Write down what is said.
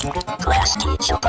Class teacher.